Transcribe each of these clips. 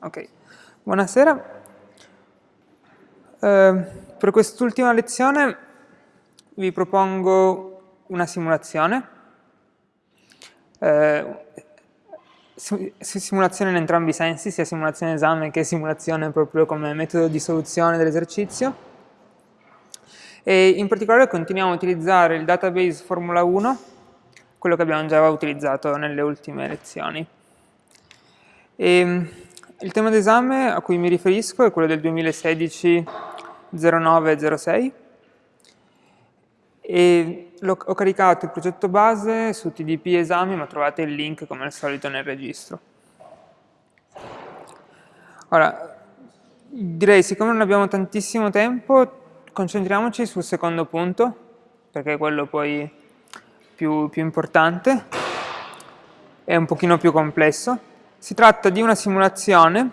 ok, buonasera. Uh, per quest'ultima lezione vi propongo una simulazione. Uh, simulazione in entrambi i sensi, sia simulazione esame che simulazione proprio come metodo di soluzione dell'esercizio. E in particolare continuiamo a utilizzare il database Formula 1, quello che abbiamo già utilizzato nelle ultime lezioni. E il tema d'esame a cui mi riferisco è quello del 2016-0906 e ho caricato il progetto base su TDP esami, ma trovate il link come al solito nel registro. Ora, direi, siccome non abbiamo tantissimo tempo, concentriamoci sul secondo punto, perché è quello poi più, più importante, è un pochino più complesso. Si tratta di una simulazione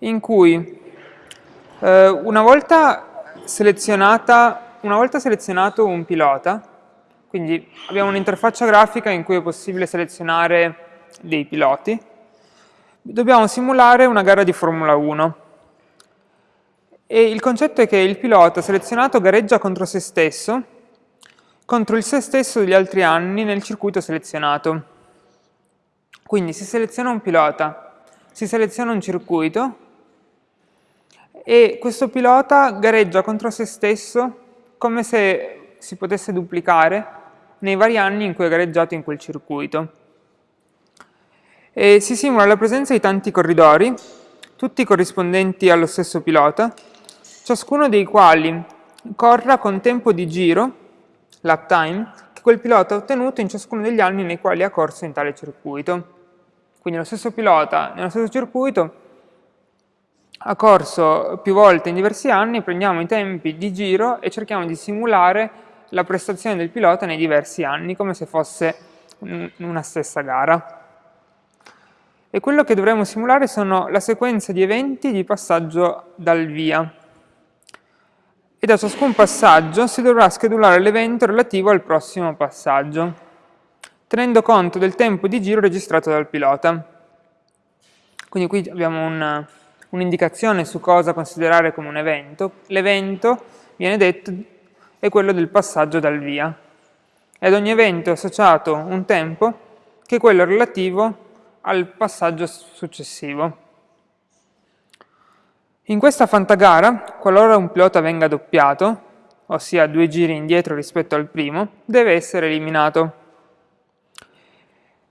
in cui eh, una volta una volta selezionato un pilota, quindi abbiamo un'interfaccia grafica in cui è possibile selezionare dei piloti, dobbiamo simulare una gara di Formula 1. E il concetto è che il pilota selezionato gareggia contro se stesso, contro il se stesso degli altri anni nel circuito selezionato. Quindi si seleziona un pilota, si seleziona un circuito e questo pilota gareggia contro se stesso come se si potesse duplicare nei vari anni in cui è gareggiato in quel circuito. E si simula la presenza di tanti corridori, tutti corrispondenti allo stesso pilota, ciascuno dei quali corra con tempo di giro, lap time, che quel pilota ha ottenuto in ciascuno degli anni nei quali ha corso in tale circuito. Quindi lo stesso pilota nello stesso circuito ha corso più volte in diversi anni, prendiamo i tempi di giro e cerchiamo di simulare la prestazione del pilota nei diversi anni, come se fosse una stessa gara. E quello che dovremo simulare sono la sequenza di eventi di passaggio dal via. E da ciascun passaggio si dovrà schedulare l'evento relativo al prossimo passaggio, tenendo conto del tempo di giro registrato dal pilota. Quindi qui abbiamo un un'indicazione su cosa considerare come un evento, l'evento, viene detto, è quello del passaggio dal via. E ad ogni evento è associato un tempo che è quello relativo al passaggio successivo. In questa fantagara, qualora un pilota venga doppiato, ossia due giri indietro rispetto al primo, deve essere eliminato.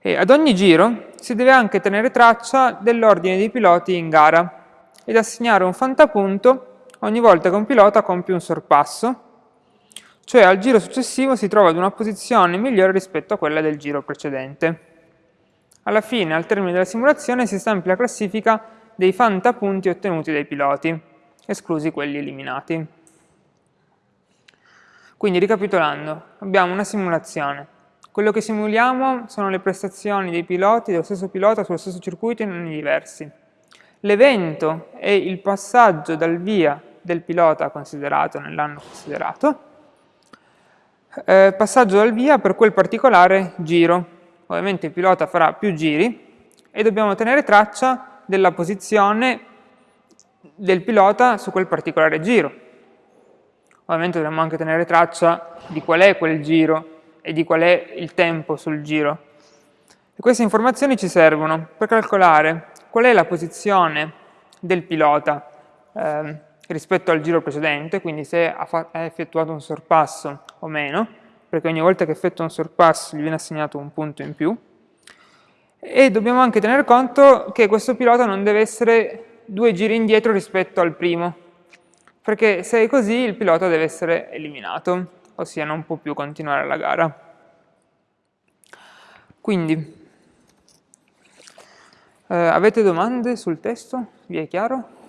E ad ogni giro si deve anche tenere traccia dell'ordine dei piloti in gara, ed assegnare un fantapunto ogni volta che un pilota compie un sorpasso, cioè al giro successivo si trova ad una posizione migliore rispetto a quella del giro precedente. Alla fine, al termine della simulazione, si stampa la classifica dei fantapunti ottenuti dai piloti, esclusi quelli eliminati. Quindi, ricapitolando, abbiamo una simulazione. Quello che simuliamo sono le prestazioni dei piloti, dello stesso pilota sullo stesso circuito in anni diversi. L'evento è il passaggio dal via del pilota considerato nell'anno considerato, eh, passaggio dal via per quel particolare giro. Ovviamente il pilota farà più giri e dobbiamo tenere traccia della posizione del pilota su quel particolare giro. Ovviamente dobbiamo anche tenere traccia di qual è quel giro e di qual è il tempo sul giro. E queste informazioni ci servono per calcolare qual è la posizione del pilota eh, rispetto al giro precedente, quindi se ha, ha, effettuato un sorpasso o meno, perché ogni volta che effettua un sorpasso gli viene assegnato un punto in più, e dobbiamo anche tener conto che questo pilota non deve essere due giri indietro rispetto al primo, perché se è così il pilota deve essere eliminato, ossia non può più continuare la gara. Quindi, eh, avete domande sul testo? Vi è chiaro?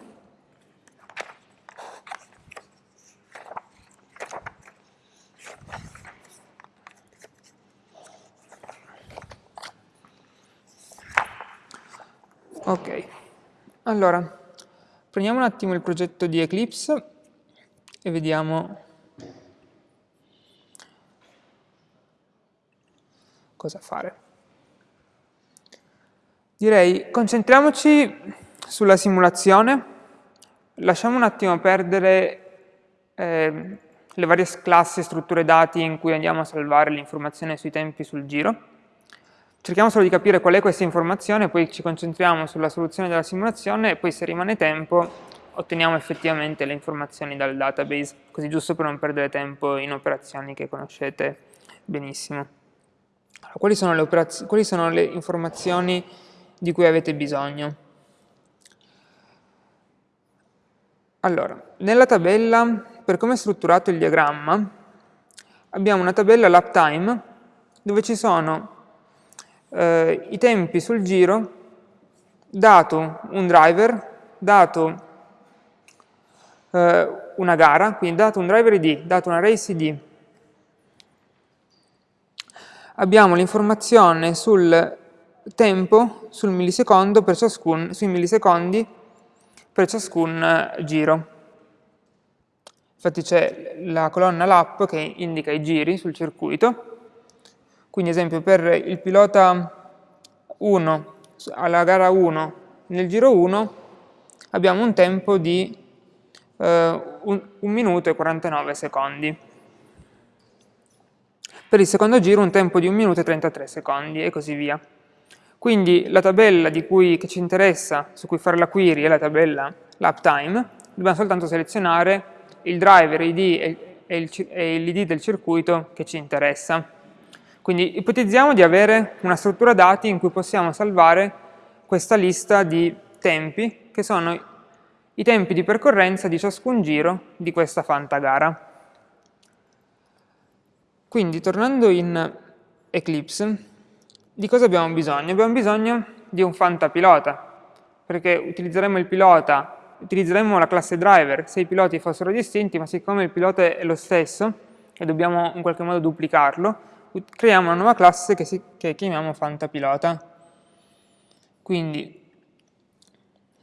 Ok, allora, prendiamo un attimo il progetto di Eclipse e vediamo cosa fare. Direi concentriamoci sulla simulazione, lasciamo un attimo perdere eh, le varie classi e strutture dati in cui andiamo a salvare l'informazione sui tempi sul giro. Cerchiamo solo di capire qual è questa informazione, poi ci concentriamo sulla soluzione della simulazione e poi se rimane tempo otteniamo effettivamente le informazioni dal database, così giusto per non perdere tempo in operazioni che conoscete benissimo. Allora, quali, sono le quali sono le informazioni di cui avete bisogno. Allora, nella tabella, per come è strutturato il diagramma, abbiamo una tabella lap dove ci sono eh, i tempi sul giro, dato un driver, dato eh, una gara, quindi dato un driver id, dato una race id. Abbiamo l'informazione sul tempo sul millisecondo per ciascun, sui millisecondi per ciascun eh, giro. Infatti c'è la colonna lap che indica i giri sul circuito, quindi ad esempio per il pilota 1 alla gara 1 nel giro 1 abbiamo un tempo di eh, 1 minuto e 49 secondi. Per il secondo giro un tempo di 1 minuto e 33 secondi e così via. Quindi la tabella cui, che ci interessa, su cui fare la query, è la tabella l'uptime, dobbiamo soltanto selezionare il driver ID e l'ID del circuito che ci interessa. Quindi ipotizziamo di avere una struttura dati in cui possiamo salvare questa lista di tempi, che sono i tempi di percorrenza di ciascun giro di questa fantagara. Quindi tornando in Eclipse, di cosa abbiamo bisogno? Abbiamo bisogno di un fantapilota, perché utilizzeremo il pilota, utilizzeremo la classe driver se i piloti fossero distinti, ma siccome il pilota è lo stesso e dobbiamo in qualche modo duplicarlo, creiamo una nuova classe che, si, che chiamiamo fantapilota. Quindi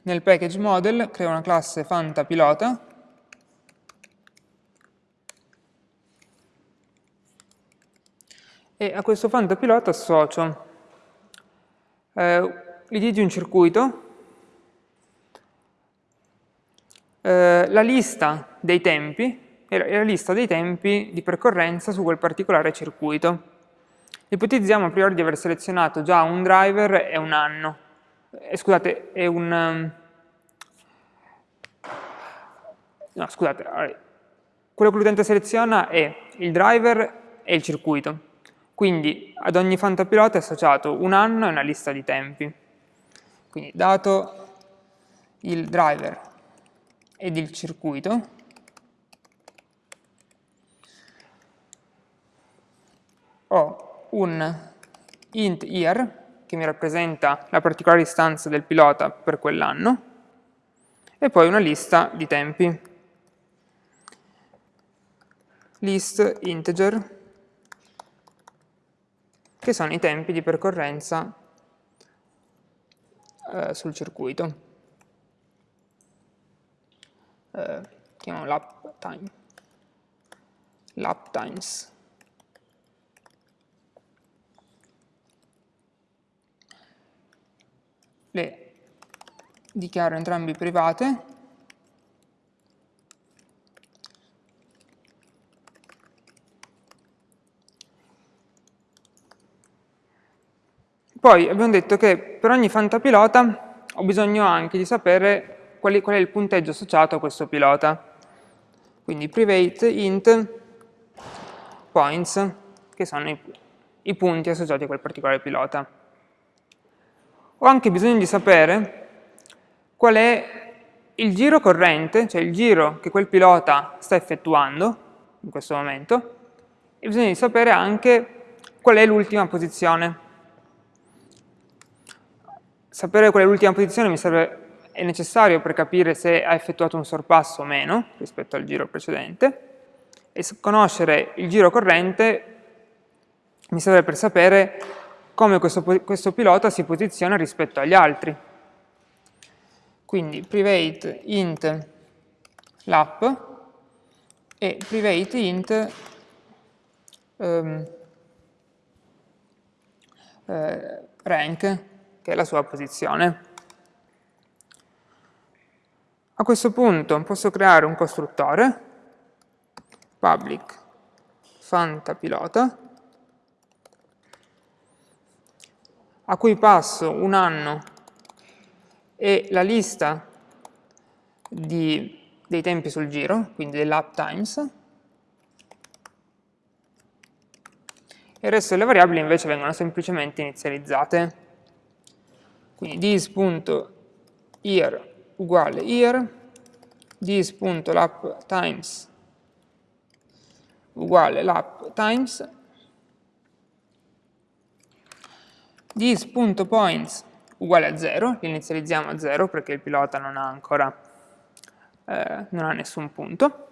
nel package model creo una classe fantapilota e a questo fantapilota associo eh, l'id di un circuito, eh, la lista dei tempi e la lista dei tempi di percorrenza su quel particolare circuito. Ipotizziamo a priori di aver selezionato già un driver e un anno, eh, scusate, è un... Um, no, scusate, quello che l'utente seleziona è il driver e il circuito. Quindi ad ogni fantapilota è associato un anno e una lista di tempi. Quindi dato il driver ed il circuito, ho un int year che mi rappresenta la particolare istanza del pilota per quell'anno e poi una lista di tempi. List integer che sono i tempi di percorrenza eh, sul circuito. Eh, chiamiamo lap time. Lap times. Le dichiaro entrambi private Poi abbiamo detto che per ogni fantapilota ho bisogno anche di sapere qual è, il punteggio associato a questo pilota. Quindi private int points, che sono i, i punti associati a quel particolare pilota. Ho anche bisogno di sapere qual è il giro corrente, cioè il giro che quel pilota sta effettuando in questo momento, e bisogna sapere anche qual è l'ultima posizione sapere qual è l'ultima posizione serve, è necessario per capire se ha effettuato un sorpasso o meno rispetto al giro precedente e conoscere il giro corrente mi serve per sapere come questo, questo pilota si posiziona rispetto agli altri. Quindi private int lap e private int um, uh, rank che è la sua posizione. A questo punto posso creare un costruttore, public fantapilota, a cui passo un anno e la lista di, dei tempi sul giro, quindi dell'up times, e il resto delle variabili invece vengono semplicemente inizializzate. Quindi this.here uguale here, this.lap times uguale lap times, this.points uguale a 0, li inizializziamo a 0 perché il pilota non ha ancora eh, non ha nessun punto.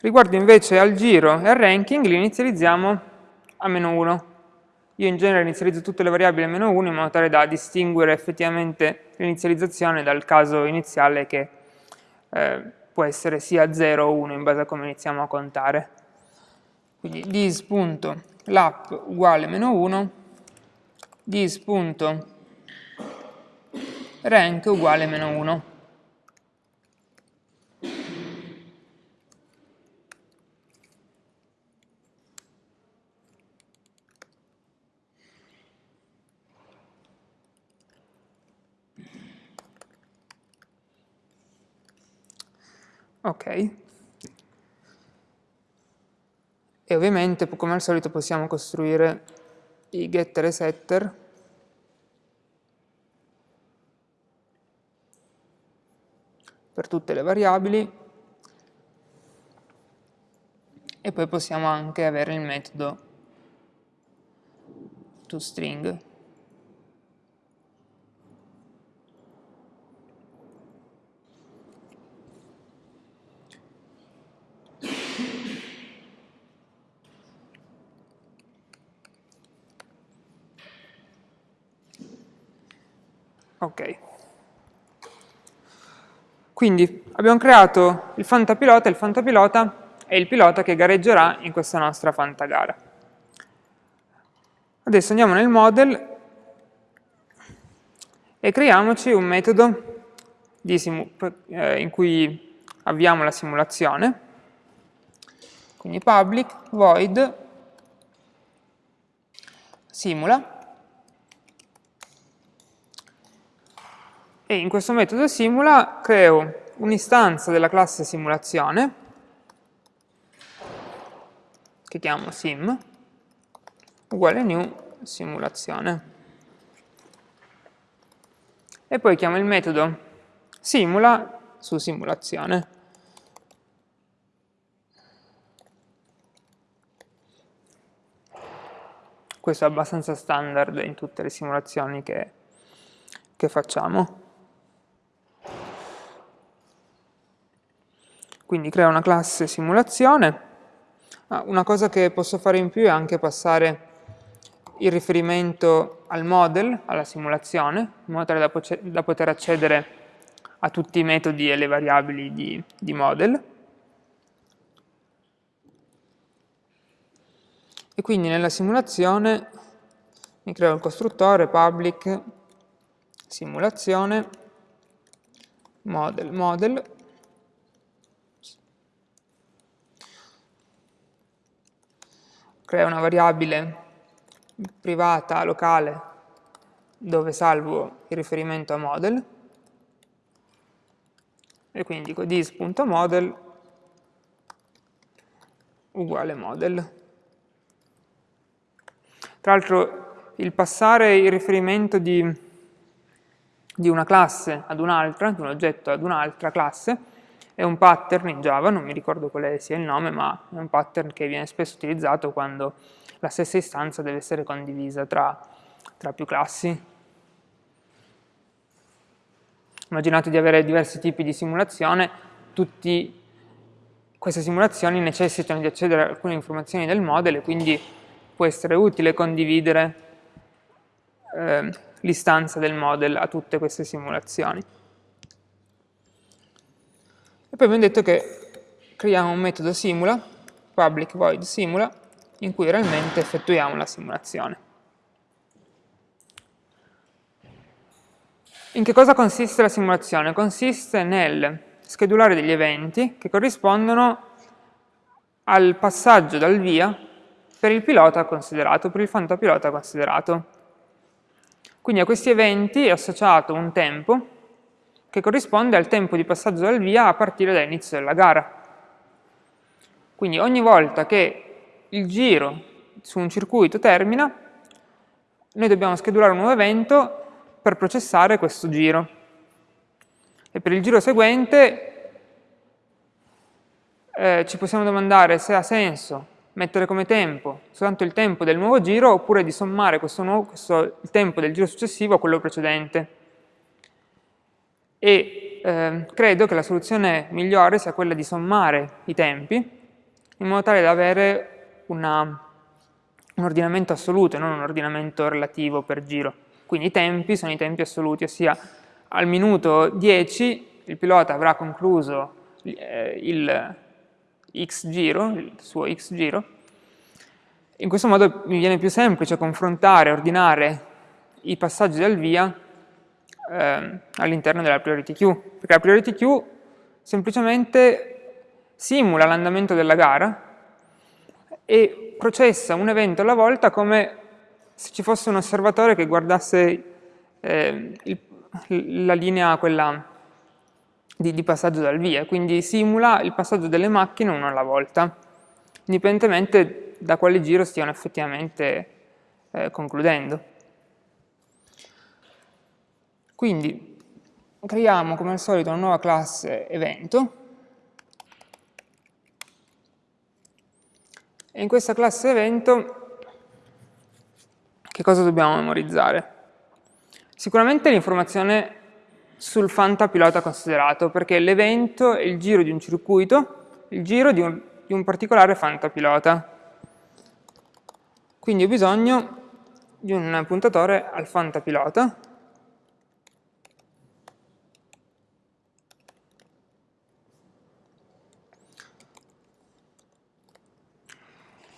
Riguardo invece al giro e al ranking, li inizializziamo a meno 1. Io in genere inizializzo tutte le variabili a meno 1 in modo tale da distinguere effettivamente l'inizializzazione dal caso iniziale che eh, può essere sia 0 o 1 in base a come iniziamo a contare. Quindi this.lap uguale meno 1, this.rank uguale meno 1. Ok. E ovviamente, come al solito, possiamo costruire i getter e setter. Per tutte le variabili. E poi possiamo anche avere il metodo toString Ok. Quindi abbiamo creato il fantapilota, il fantapilota è il pilota che gareggerà in questa nostra fantagara. Adesso andiamo nel model e creiamoci un metodo eh, in cui avviamo la simulazione. Quindi public void simula e in questo metodo simula creo un'istanza della classe simulazione che chiamo sim uguale new simulazione. E poi chiamo il metodo simula su simulazione. Questo è abbastanza standard in tutte le simulazioni che, che facciamo Quindi creo una classe simulazione. Ah, una cosa che posso fare in più è anche passare il riferimento al model, alla simulazione, in modo tale da, da poter accedere a tutti i metodi e le variabili di, di model. E quindi nella simulazione mi creo il costruttore public simulazione model model crea una variabile privata locale dove salvo il riferimento a model e quindi dico this.model uguale model. Tra l'altro il passare il riferimento di, di una classe ad un'altra, di un oggetto ad un'altra classe, è un pattern in Java, non mi ricordo quale sia il nome, ma è un pattern che viene spesso utilizzato quando la stessa istanza deve essere condivisa tra, tra più classi. Immaginate di avere diversi tipi di simulazione, tutte queste simulazioni necessitano di accedere a alcune informazioni del model e quindi può essere utile condividere eh, l'istanza del model a tutte queste simulazioni. E poi abbiamo detto che creiamo un metodo simula, public void simula, in cui realmente effettuiamo la simulazione. In che cosa consiste la simulazione? Consiste nel schedulare degli eventi che corrispondono al passaggio dal via per il pilota considerato, per il fantapilota considerato. Quindi a questi eventi è associato un tempo che corrisponde al tempo di passaggio dal via a partire dall'inizio della gara. Quindi ogni volta che il giro su un circuito termina, noi dobbiamo schedulare un nuovo evento per processare questo giro. E per il giro seguente eh, ci possiamo domandare se ha senso mettere come tempo soltanto il tempo del nuovo giro oppure di sommare questo nuovo, questo, il tempo del giro successivo a quello precedente. E eh, credo che la soluzione migliore sia quella di sommare i tempi in modo tale da avere una, un ordinamento assoluto e non un ordinamento relativo per giro. Quindi i tempi sono i tempi assoluti, ossia al minuto 10 il pilota avrà concluso eh, il x giro, il suo x giro. In questo modo mi viene più semplice confrontare, ordinare i passaggi del via eh, all'interno della priority queue, perché la priority queue semplicemente simula l'andamento della gara e processa un evento alla volta come se ci fosse un osservatore che guardasse eh, il, la linea quella di, di, passaggio dal via, quindi simula il passaggio delle macchine uno alla volta, indipendentemente da quale giro stiano effettivamente eh, concludendo. Quindi creiamo come al solito una nuova classe evento e in questa classe evento che cosa dobbiamo memorizzare? Sicuramente l'informazione sul fantapilota considerato, perché l'evento è il giro di un circuito, il giro di un, di un particolare fantapilota. Quindi ho bisogno di un puntatore al fantapilota,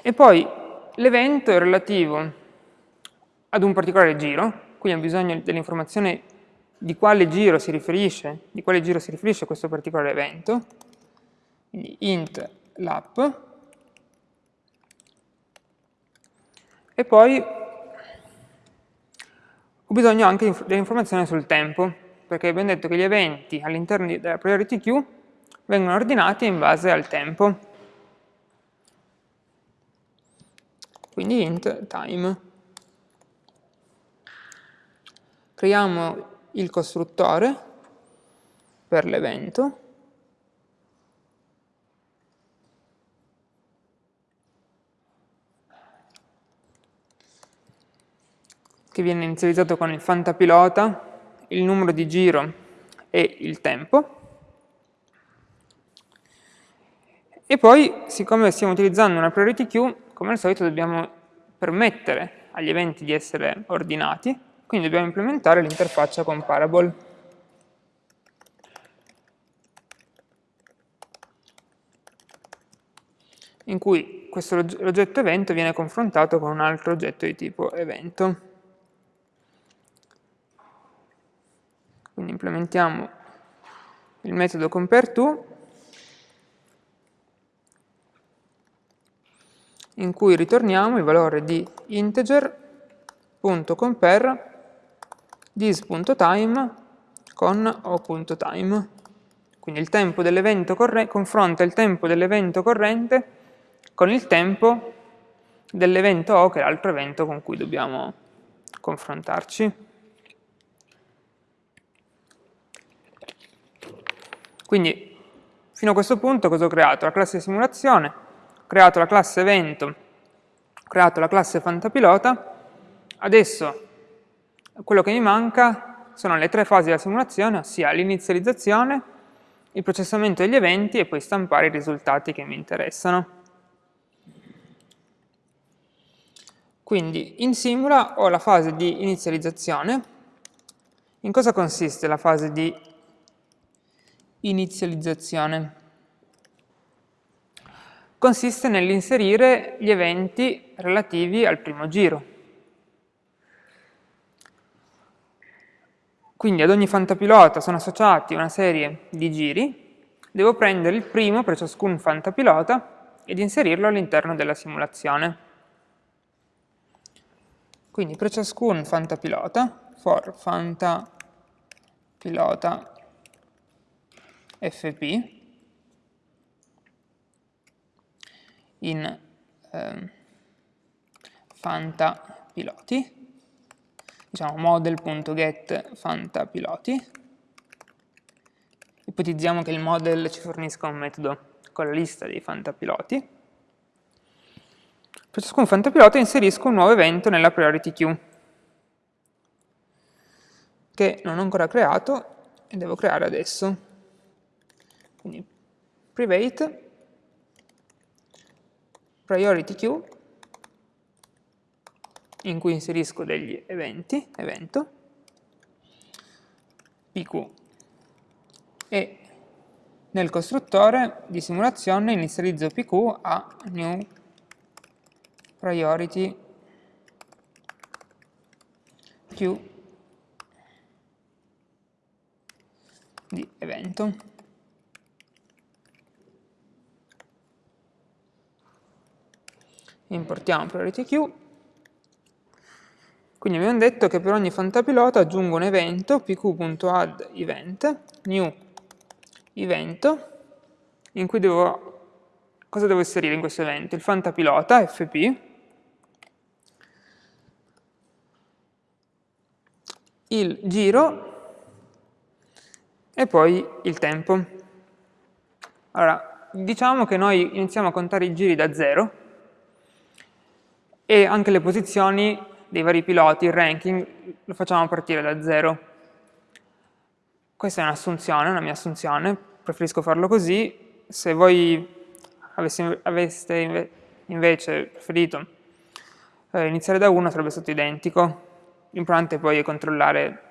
e poi l'evento è relativo ad un particolare giro, quindi ho bisogno dell'informazione di quale giro si riferisce, di quale giro si riferisce questo particolare evento, quindi int lap, e poi ho bisogno anche dell'informazione sul tempo, perché abbiamo detto che gli eventi all'interno della priority queue vengono ordinati in base al tempo. Quindi int time. creiamo il costruttore per l'evento che viene inizializzato con il fantapilota, il numero di giro e il tempo. E poi, siccome stiamo utilizzando una priority queue, come al solito dobbiamo permettere agli eventi di essere ordinati, quindi dobbiamo implementare l'interfaccia comparable. in cui questo oggetto evento viene confrontato con un altro oggetto di tipo evento. Quindi implementiamo il metodo compareTo in cui ritorniamo il valore di integer.compare this.time con o.time. Quindi il tempo dell'evento confronta il tempo dell'evento corrente con il tempo dell'evento O, che è l'altro evento con cui dobbiamo confrontarci. Quindi, fino a questo punto cosa ho creato? La classe simulazione, creato la classe evento, ho creato la classe fantapilota, adesso quello che mi manca sono le tre fasi della simulazione, ossia l'inizializzazione, il processamento degli eventi e poi stampare i risultati che mi interessano. Quindi in Simula ho la fase di inizializzazione. In cosa consiste la fase di inizializzazione? Consiste nell'inserire gli eventi relativi al primo giro. quindi ad ogni fantapilota sono associati una serie di giri, devo prendere il primo per ciascun fantapilota ed inserirlo all'interno della simulazione. Quindi per ciascun fantapilota, for fantapilota fp, in eh, fantapiloti, diciamo model.get fantapiloti, ipotizziamo che il model ci fornisca un metodo con la lista dei fantapiloti, per ciascun fantapilota inserisco un nuovo evento nella priority queue, che non ho ancora creato e devo creare adesso. Quindi private priority queue in cui inserisco degli eventi, evento, pq e nel costruttore di simulazione inizializzo pq a new priority queue di evento. Importiamo priority queue quindi abbiamo detto che per ogni fantapilota aggiungo un evento, pq.add event, new evento, in cui devo, cosa devo inserire in questo evento? Il fantapilota, fp, il giro e poi il tempo. Allora, diciamo che noi iniziamo a contare i giri da 0 e anche le posizioni dei vari piloti, il ranking, lo facciamo partire da zero. Questa è un'assunzione, una mia assunzione, preferisco farlo così. Se voi aveste, aveste invece preferito eh, iniziare da 1 sarebbe stato identico. L'importante poi è controllare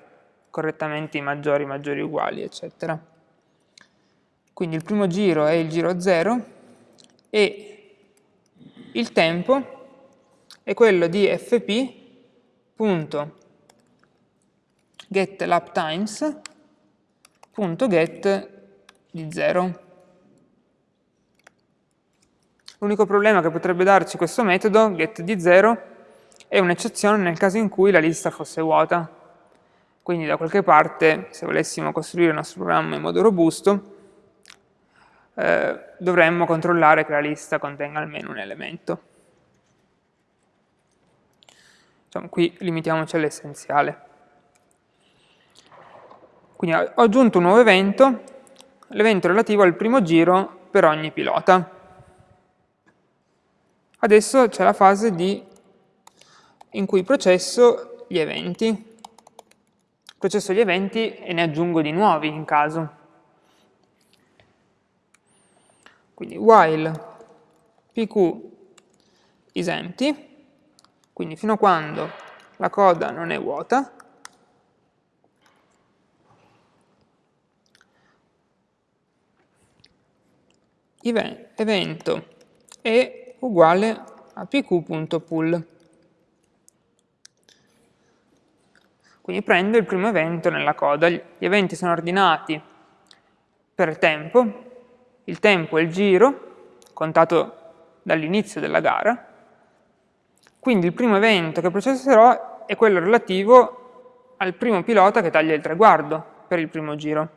correttamente i maggiori, maggiori uguali, eccetera. Quindi il primo giro è il giro 0 e il tempo è quello di fp punto get lap times punto get di 0. L'unico problema che potrebbe darci questo metodo, get di 0, è un'eccezione nel caso in cui la lista fosse vuota. Quindi da qualche parte, se volessimo costruire il nostro programma in modo robusto, eh, dovremmo controllare che la lista contenga almeno un elemento. Diciamo, qui limitiamoci all'essenziale. Quindi ho aggiunto un nuovo evento, l'evento relativo al primo giro per ogni pilota. Adesso c'è la fase di, in cui processo gli eventi. Processo gli eventi e ne aggiungo di nuovi in caso. Quindi while pq is empty, quindi fino a quando la coda non è vuota, evento è uguale a pq.pull. Quindi prendo il primo evento nella coda. Gli eventi sono ordinati per tempo, il tempo è il giro, contato dall'inizio della gara, quindi il primo evento che processerò è quello relativo al primo pilota che taglia il traguardo per il primo giro.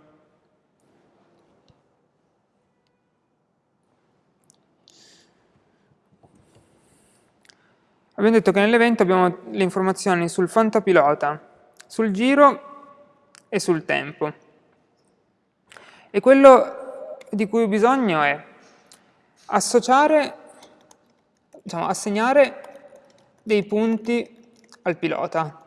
Abbiamo detto che nell'evento abbiamo le informazioni sul fantapilota, sul giro e sul tempo. E quello di cui ho bisogno è associare, diciamo, assegnare dei punti al pilota.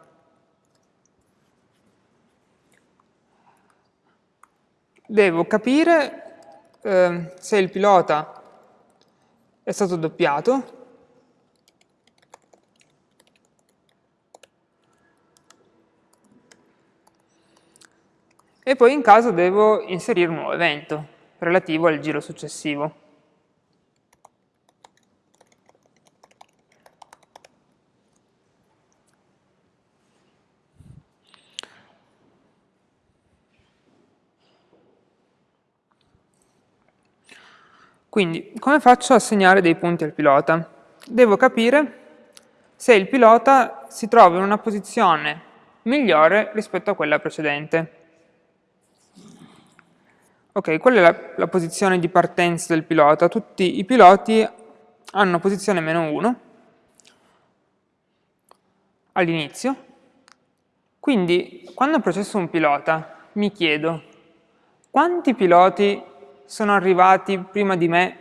Devo capire eh, se il pilota è stato doppiato e poi in caso devo inserire un nuovo evento relativo al giro successivo. Quindi, come faccio a assegnare dei punti al pilota? Devo capire se il pilota si trova in una posizione migliore rispetto a quella precedente. Ok, qual è la, la posizione di partenza del pilota? Tutti i piloti hanno posizione meno 1 all'inizio, quindi quando processo un pilota mi chiedo quanti piloti sono arrivati prima di me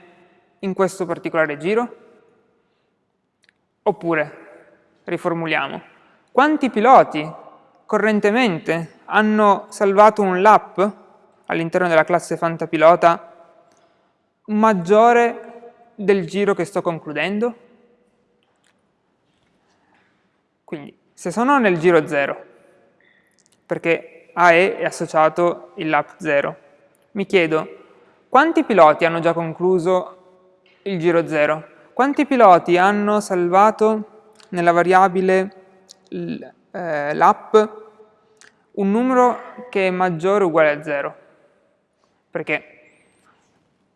in questo particolare giro? Oppure, riformuliamo, quanti piloti correntemente hanno salvato un lap all'interno della classe fantapilota maggiore del giro che sto concludendo? Quindi, se sono nel giro 0, perché AE è associato il lap 0, mi chiedo quanti piloti hanno già concluso il giro 0? Quanti piloti hanno salvato nella variabile eh, lap un numero che è maggiore o uguale a 0? Perché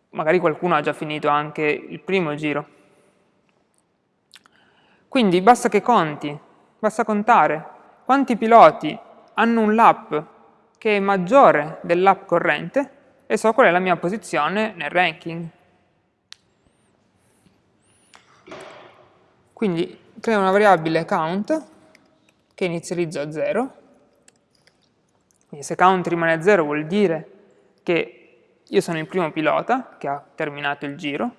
magari qualcuno ha già finito anche il primo giro. Quindi basta che conti, basta contare quanti piloti hanno un lap che è maggiore del lap corrente e so qual è la mia posizione nel ranking. Quindi creo una variabile count che inizializzo a 0. Quindi se count rimane a 0 vuol dire che io sono il primo pilota che ha terminato il giro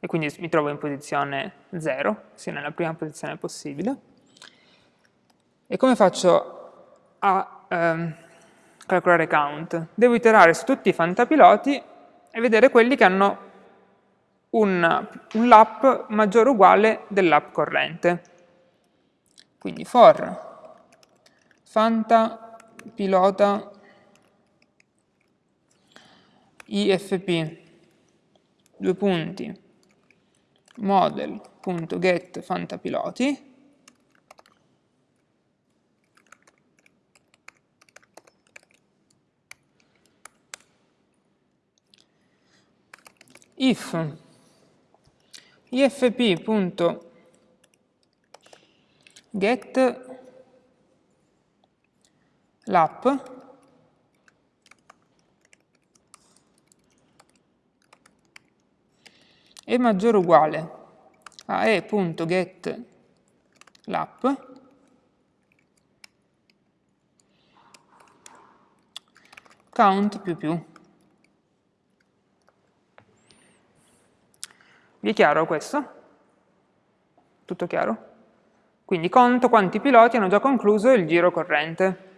e quindi mi trovo in posizione 0, sia nella prima posizione possibile. E come faccio a ehm, calcolare count. Devo iterare su tutti i fantapiloti e vedere quelli che hanno un, un lap maggiore o uguale del lap corrente. Quindi for fantapilota ifp due punti model.get fantapiloti if ifp.get lap è maggiore o uguale a e.get lap count più più Vi è chiaro questo? Tutto chiaro? Quindi conto quanti piloti hanno già concluso il giro corrente.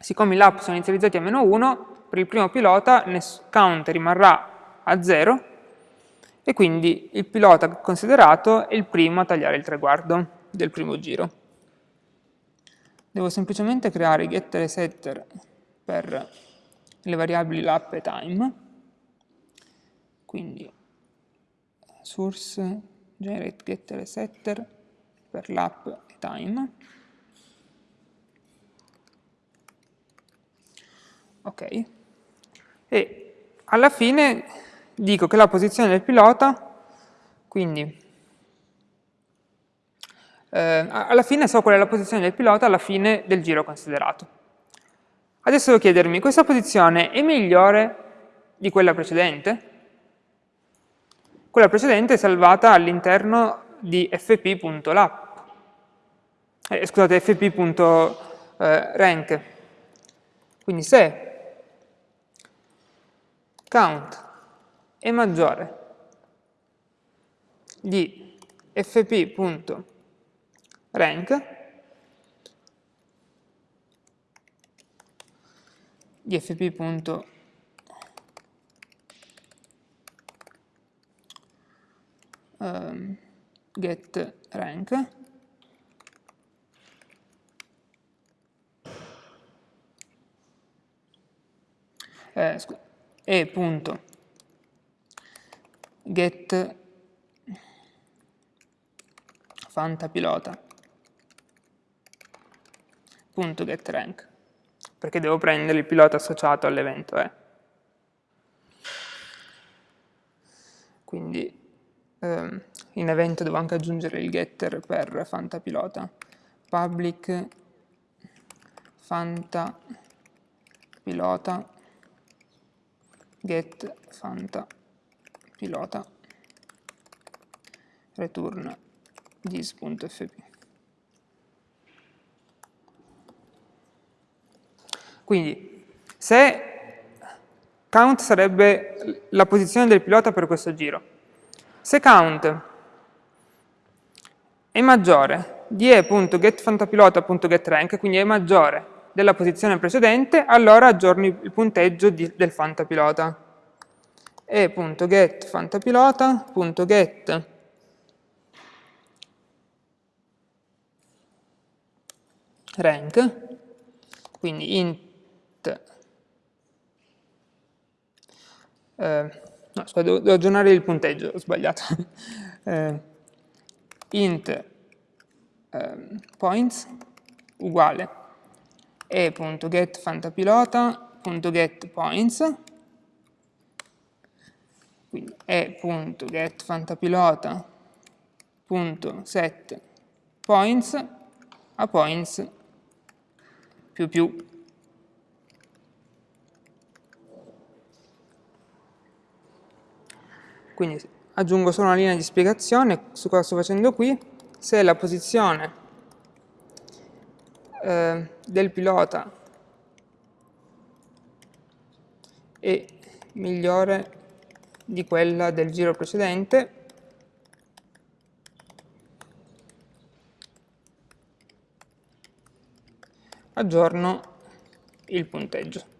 Siccome i lap sono inizializzati a meno 1, per il primo pilota count rimarrà a 0 e quindi il pilota considerato è il primo a tagliare il traguardo del primo giro. Devo semplicemente creare getter e setter per le variabili lap e time quindi source generate getter e setter per l'app e time. Ok. E alla fine dico che la posizione del pilota quindi eh, alla fine so qual è la posizione del pilota alla fine del giro considerato. Adesso devo chiedermi questa posizione è migliore di quella precedente? Quella precedente è salvata all'interno di fp.lap, eh, scusate, fp.rank. Quindi se count è maggiore di fp.rank, di fp.rank, um, get rank eh, e punto get fantapilota punto get rank perché devo prendere il pilota associato all'evento E. Eh. quindi eh, in evento devo anche aggiungere il getter per fantapilota, public fantapilota. Get fantapilota. Return this.fp. Quindi, se count sarebbe la posizione del pilota per questo giro, se count è maggiore. Di e.getFantapilota.getRank, quindi è maggiore della posizione precedente, allora aggiorni il punteggio di, del fantapilota. e.getFantapilota.get rank, quindi int, eh, no, scusa, devo, devo, aggiornare il punteggio, ho sbagliato, eh, int eh, points uguale e.getFantapilota.getPoints quindi e.getFantapilota.set a points più più. Quindi aggiungo solo una linea di spiegazione su cosa sto facendo qui. Se la posizione eh, del pilota è migliore di quella del giro precedente, aggiorno il punteggio.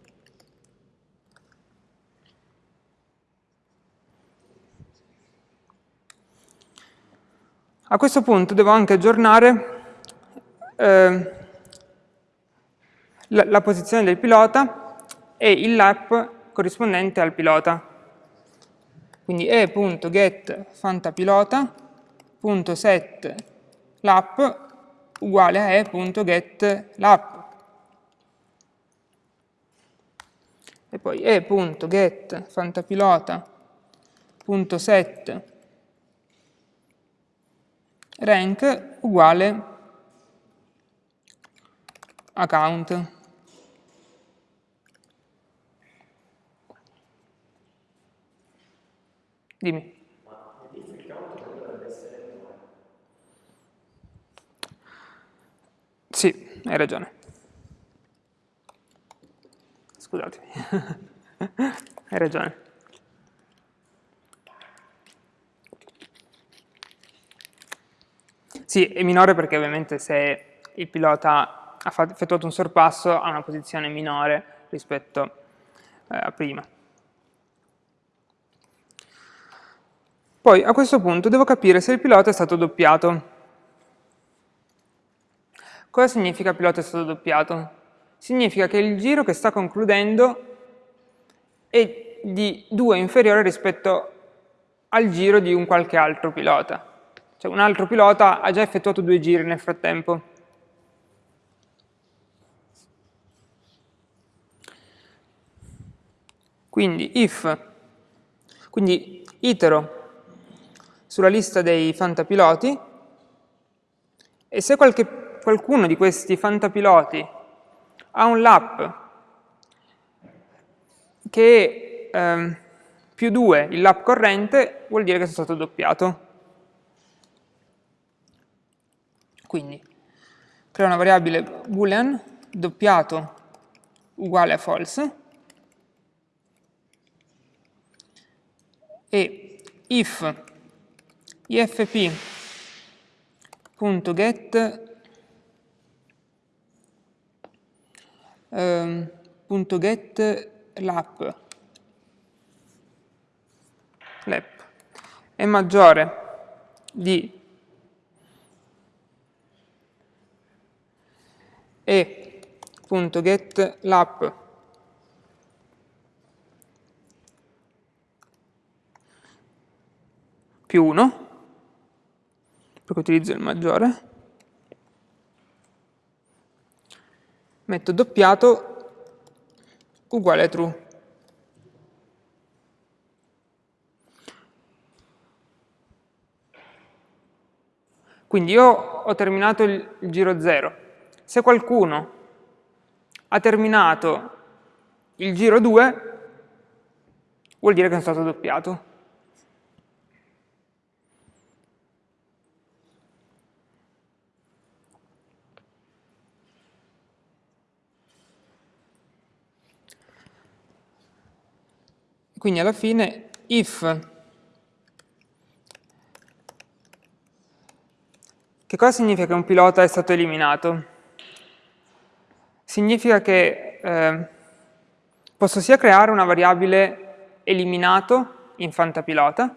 A questo punto devo anche aggiornare eh, la, la, posizione del pilota e il lap corrispondente al pilota. Quindi e.getFantapilota.set lap uguale a e.getLap. e poi e.get fantapilota.set rank uguale account. Dimmi. Sì, hai ragione. scusatemi. Hai ragione. Sì, è minore perché ovviamente se il pilota ha effettuato un sorpasso ha una posizione minore rispetto eh, a prima. Poi a questo punto devo capire se il pilota è stato doppiato. Cosa significa pilota è stato doppiato? significa che il giro che sta concludendo è di 2 inferiore rispetto al giro di un qualche altro pilota. Cioè un altro pilota ha già effettuato due giri nel frattempo. Quindi if, quindi itero sulla lista dei fantapiloti e se qualche, qualcuno di questi fantapiloti ha un lap che è ehm, più 2 il lap corrente, vuol dire che sono stato doppiato. Quindi creo una variabile boolean doppiato uguale a false e if ifp.get um, .get lap. Lap. È maggiore di e.getLapp più 1, perché utilizzo il maggiore, metto doppiato uguale a true. Quindi io ho terminato il, il giro 0, se qualcuno ha terminato il giro 2, vuol dire che sono stato doppiato. Quindi alla fine if Che cosa significa che un pilota è stato eliminato? Significa che eh, posso sia creare una variabile eliminato in fantapilota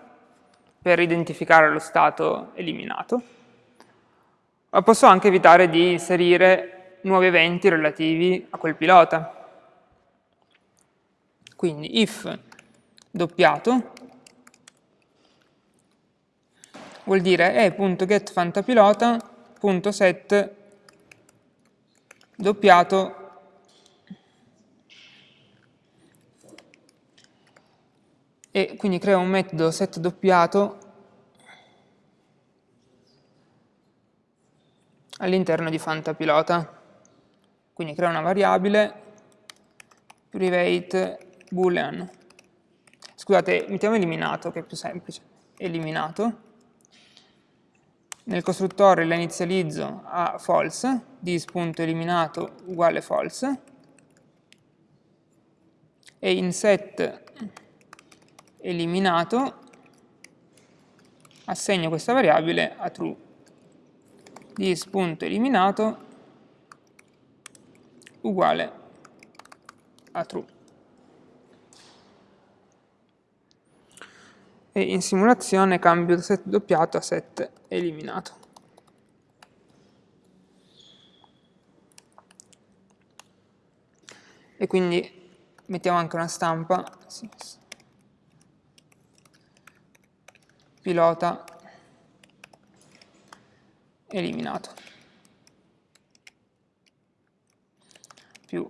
per identificare lo stato eliminato, ma posso anche evitare di inserire nuovi eventi relativi a quel pilota. Quindi if doppiato vuol dire e.getFantapilota.set doppiato e quindi creo un metodo set doppiato all'interno di Fantapilota. Quindi creo una variabile private boolean. Scusate, mettiamo eliminato che è più semplice. Eliminato nel costruttore la inizializzo a false, dis.eliminato uguale false, e in set eliminato assegno questa variabile a true. dis.eliminato uguale a true. E in simulazione cambio da set doppiato a set eliminato. E quindi mettiamo anche una stampa. Pilota. Eliminato. Più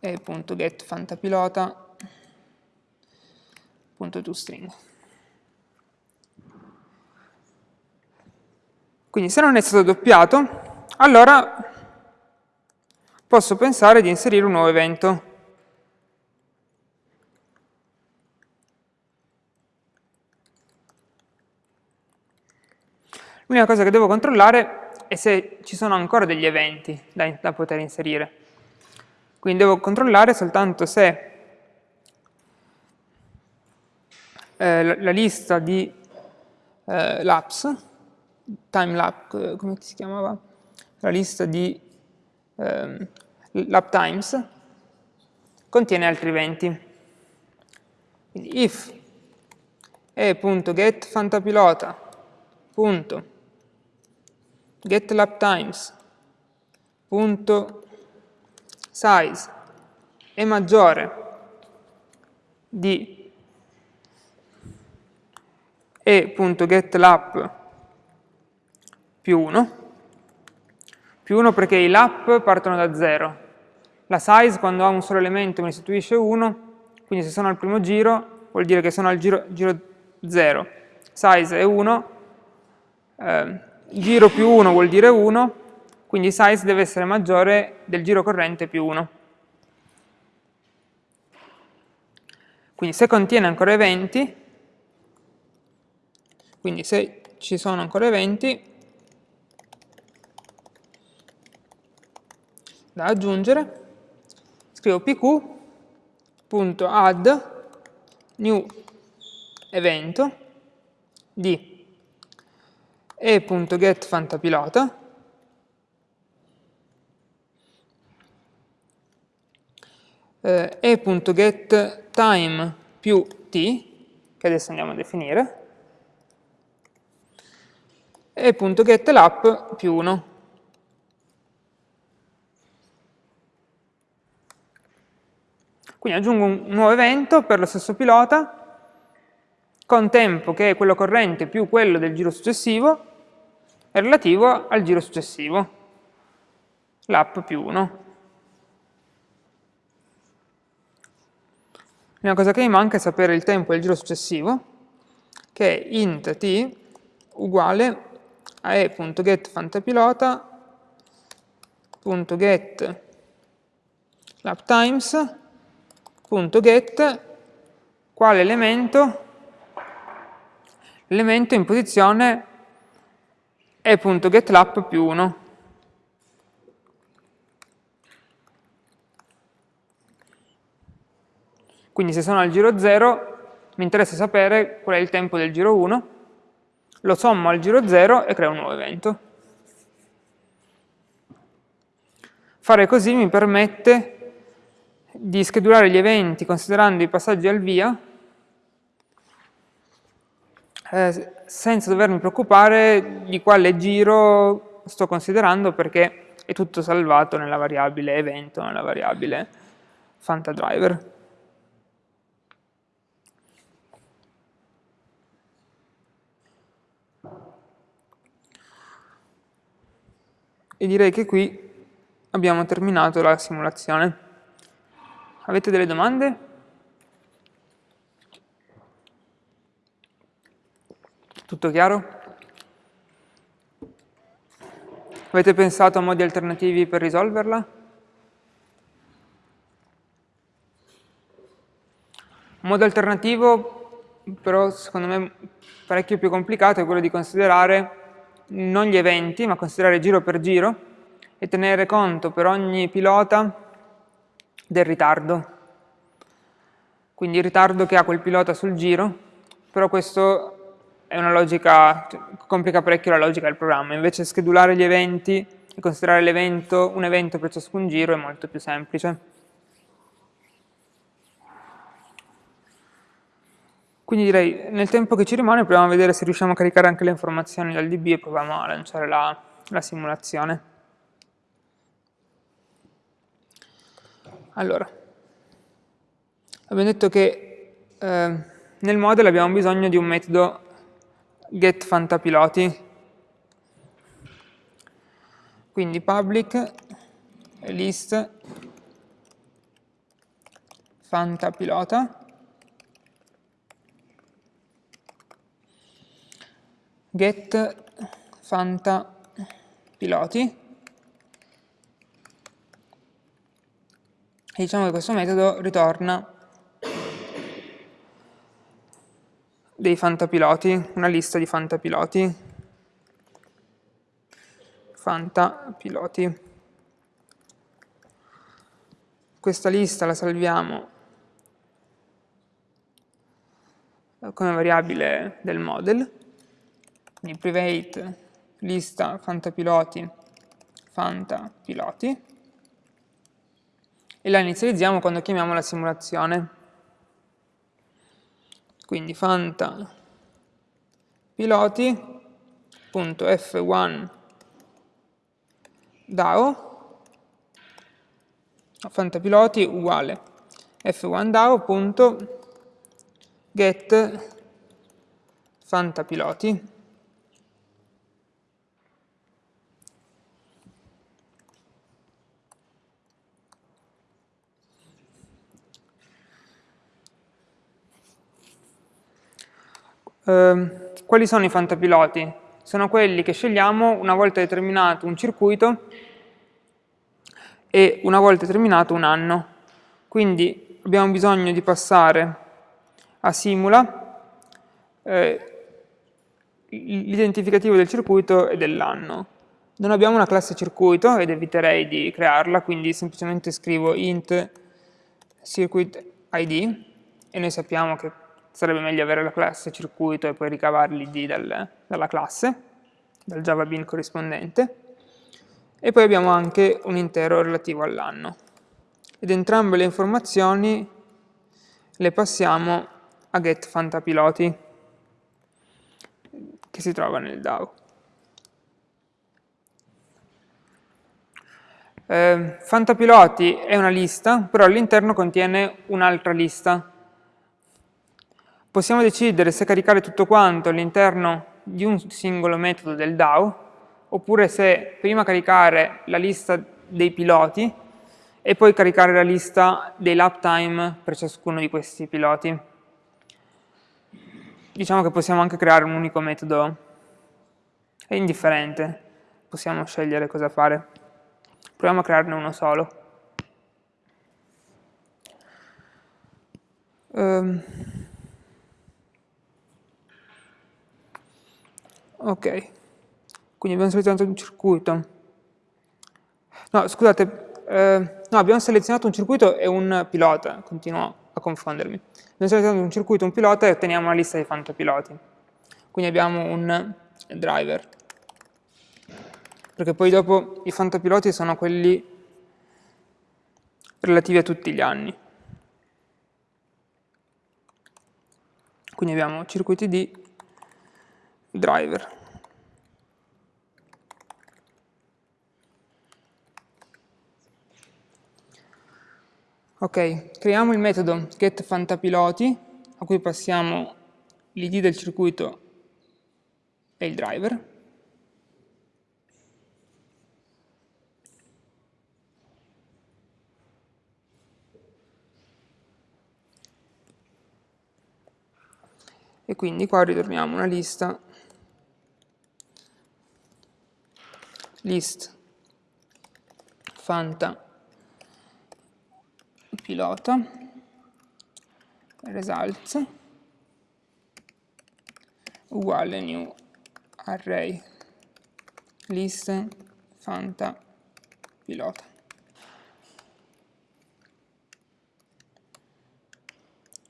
e.getFantapilota.toString. Quindi se non è stato doppiato, allora posso pensare di inserire un nuovo evento. L'unica cosa che devo controllare è se ci sono ancora degli eventi da, da poter inserire. Quindi devo controllare soltanto se eh, la, la, lista di eh, laps timelapse, come si chiamava? La lista di ehm, lap times contiene altri eventi. Quindi if e.getFantapilota.getLapTimes.size è maggiore di e.getLap più 1, più 1 perché i lap partono da 0. La size quando ha un solo elemento mi restituisce 1, quindi se sono al primo giro vuol dire che sono al giro, giro 0. Size è 1, eh, giro più 1 vuol dire 1, quindi size deve essere maggiore del giro corrente più 1. Quindi se contiene ancora eventi, quindi se ci sono ancora eventi, da aggiungere, scrivo pq.add new evento di e.getFantapilota eh, e.getTime più t, che adesso andiamo a definire, e.getLap più 1. Quindi aggiungo un nuovo evento per lo stesso pilota, con tempo che è quello corrente più quello del giro successivo, relativo al giro successivo, l'app più 1. L'unica cosa che mi manca è sapere il tempo del giro successivo, che è int t uguale a e.getFantapilota.get laptimes.get quale elemento? L'elemento in posizione e.getLap più 1. Quindi se sono al giro 0 mi interessa sapere qual è il tempo del giro 1, lo sommo al giro 0 e creo un nuovo evento. Fare così mi permette di schedulare gli eventi considerando i passaggi al via eh, senza dovermi preoccupare di quale giro sto considerando perché è tutto salvato nella variabile evento, nella variabile fantadriver. E direi che qui abbiamo terminato la simulazione. Avete delle domande? Tutto chiaro? Avete pensato a modi alternativi per risolverla? Un modo alternativo, però secondo me parecchio più complicato, è quello di considerare non gli eventi, ma considerare giro per giro e tenere conto per ogni pilota del ritardo. Quindi il ritardo che ha quel pilota sul giro, però questo è una logica, cioè, complica parecchio la logica del programma, invece schedulare gli eventi e considerare un evento per ciascun giro è molto più semplice. Quindi direi, nel tempo che ci rimane, proviamo a vedere se riusciamo a caricare anche le informazioni dal DB e proviamo a lanciare la, la simulazione. Allora, abbiamo detto che eh, nel model abbiamo bisogno di un metodo getFantapiloti. Quindi public list fantapilota get fanta e diciamo che questo metodo ritorna dei fantapiloti, una lista di fantapiloti. Fantapiloti. Questa lista la salviamo come variabile del model. Quindi private lista fantapiloti fantapiloti e la inizializziamo quando chiamiamo la simulazione. Quindi fanta piloti.f1 DAO. Fantapiloti uguale. F1 DAO.get fantapiloti Eh, quali sono i fantapiloti? Sono quelli che scegliamo una volta determinato un circuito e una volta determinato un anno. Quindi abbiamo bisogno di passare a simula eh, l'identificativo del circuito e dell'anno. Non abbiamo una classe circuito ed eviterei di crearla, quindi semplicemente scrivo int circuit id e noi sappiamo che sarebbe meglio avere la classe circuito e poi ricavare l'id dal, dalla classe, dal Java Bean corrispondente. E poi abbiamo anche un intero relativo all'anno. Ed entrambe le informazioni le passiamo a getFantapiloti, che si trova nel DAO. Eh, Fantapiloti è una lista, però all'interno contiene un'altra lista, Possiamo decidere se caricare tutto quanto all'interno di un singolo metodo del DAO, oppure se prima caricare la lista dei piloti e poi caricare la lista dei lap time per ciascuno di questi piloti. Diciamo che possiamo anche creare un unico metodo è indifferente, possiamo scegliere cosa fare. Proviamo a crearne uno solo. Um, ok, quindi abbiamo selezionato un circuito. No, scusate, eh, no, abbiamo selezionato un circuito e un pilota, continuo a confondermi. Abbiamo selezionato un circuito e un pilota e otteniamo una lista di fantopiloti. Quindi abbiamo un driver. Perché poi dopo i fantopiloti sono quelli relativi a tutti gli anni. Quindi abbiamo circuiti di driver. Ok, creiamo il metodo getFantapiloti a cui passiamo l'id del circuito e il driver. E quindi qua ritorniamo una lista list. Fanta. Pilota. Results. Uguale new array. List. Fanta. Pilota.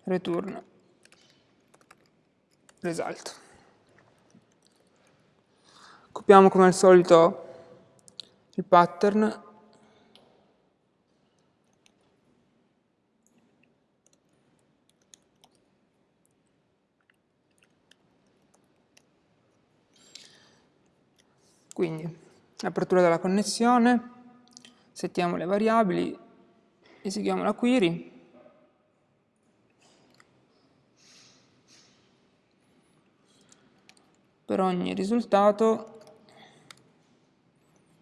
Return. Result. Copiamo come al solito il pattern. Quindi, apertura della connessione, settiamo le variabili, eseguiamo la query, per ogni risultato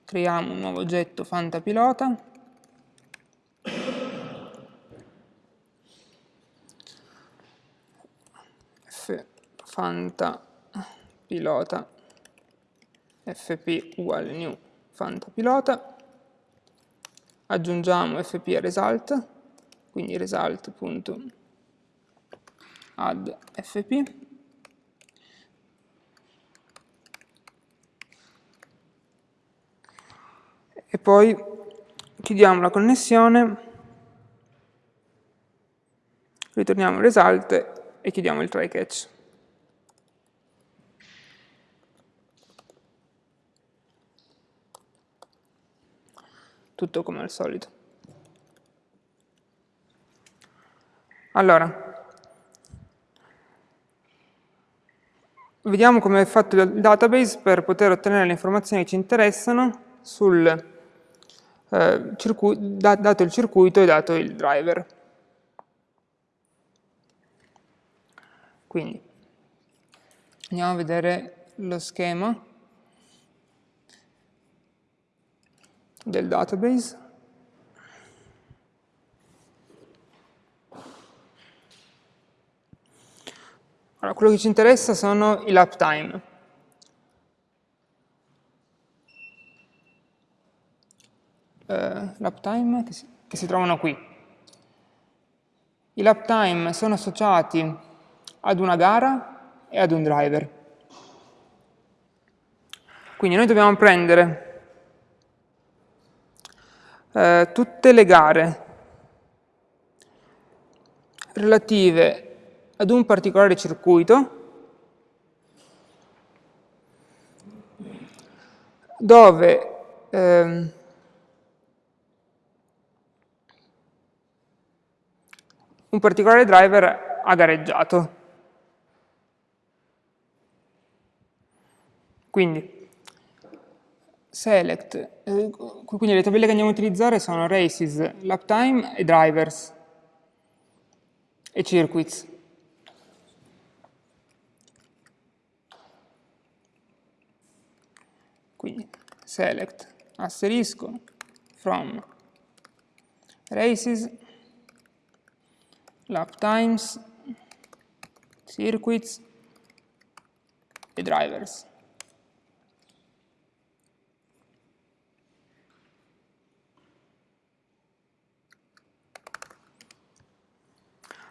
creiamo un nuovo oggetto fantapilota. F fantapilota. Fp uguale new fantapilota, aggiungiamo fp result, quindi result.add fp, e poi chiudiamo la connessione, ritorniamo il result e chiudiamo il try catch. tutto come al solito. Allora, vediamo come è fatto il database per poter ottenere le informazioni che ci interessano sul, eh, dato il circuito e dato il driver. Quindi, andiamo a vedere lo schema. del database. Allora, quello che ci interessa sono i lap time. Uh, lap time che si, che si trovano qui. I lap time sono associati ad una gara e ad un driver. Quindi noi dobbiamo prendere eh, tutte le gare relative ad un particolare circuito dove ehm, un particolare driver ha gareggiato. Quindi select, eh, quindi le tabelle che andiamo a utilizzare sono races, lap time e drivers e circuits. Quindi select asterisco from races, lap times, circuits e drivers.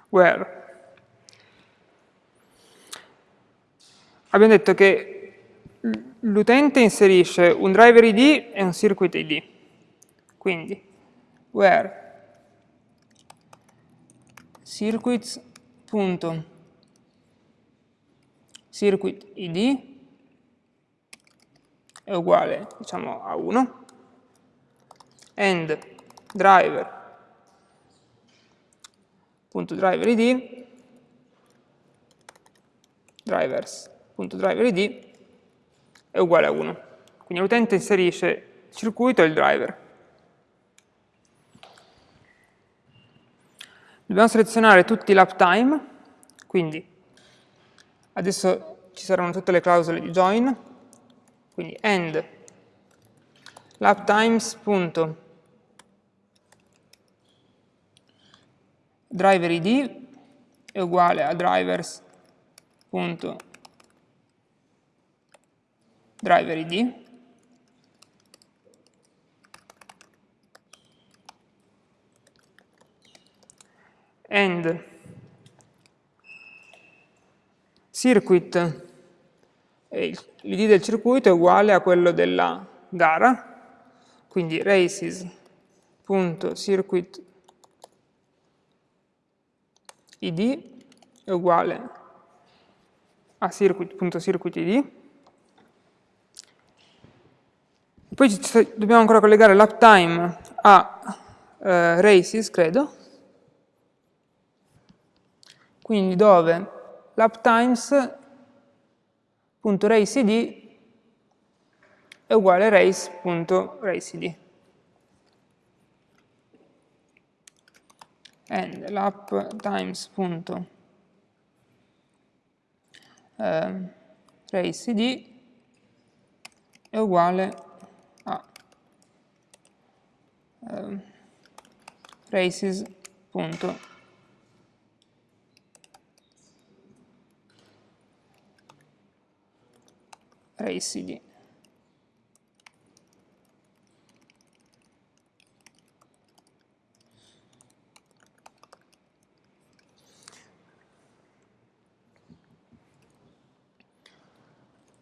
Where. Abbiamo detto che l'utente inserisce un driver id e un circuit id. Quindi, where circuits.circuit ID è uguale diciamo, a 1 and driver.driver id drivers.driver id è uguale a 1. Quindi l'utente inserisce il circuito e il driver. Dobbiamo selezionare tutti i lap time, quindi adesso ci saranno tutte le clausole di join, quindi end lap times punto. Driver id è uguale a drivers punto. Driver id and circuit l'id del circuito è uguale a quello della gara quindi races.circuit id è uguale a circuit.circuitid. Poi dobbiamo ancora collegare l'uptime a eh, races, credo. Quindi dove l'uptimes.raceid è uguale race.raceid. and lap times punto eh, race id è uguale a eh, races punto race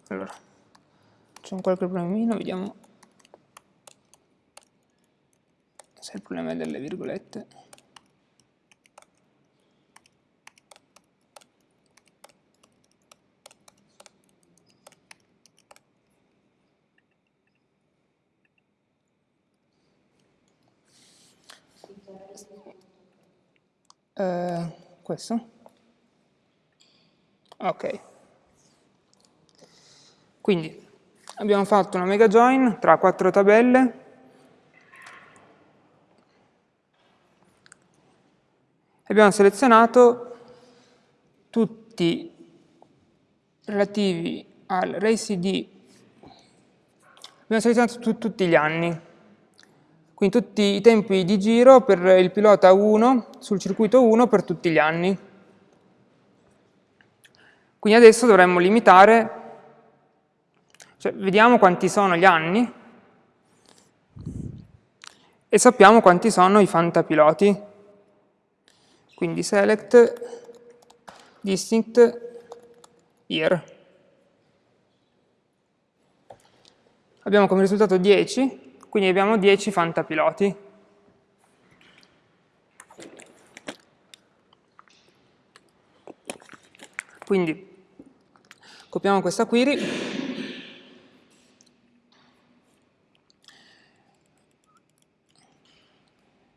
Allora, c'è qualche problemino, vediamo se il problema è delle virgolette. Uh, questo? Ok. Quindi abbiamo fatto una mega join tra quattro tabelle abbiamo selezionato tutti relativi al RACD, abbiamo selezionato tu, tutti gli anni, quindi tutti i tempi di giro per il pilota 1 sul circuito 1 per tutti gli anni. Quindi adesso dovremmo limitare cioè, vediamo quanti sono gli anni e sappiamo quanti sono i fantapiloti. Quindi select distinct year. Abbiamo come risultato 10, quindi abbiamo 10 fantapiloti. Quindi copiamo questa query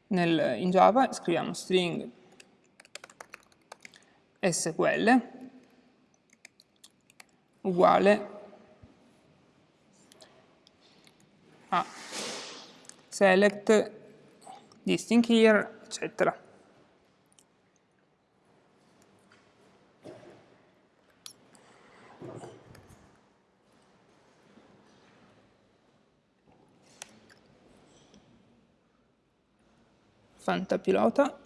nel, in Java scriviamo string SQL uguale a select distinct here, eccetera. fantapilota.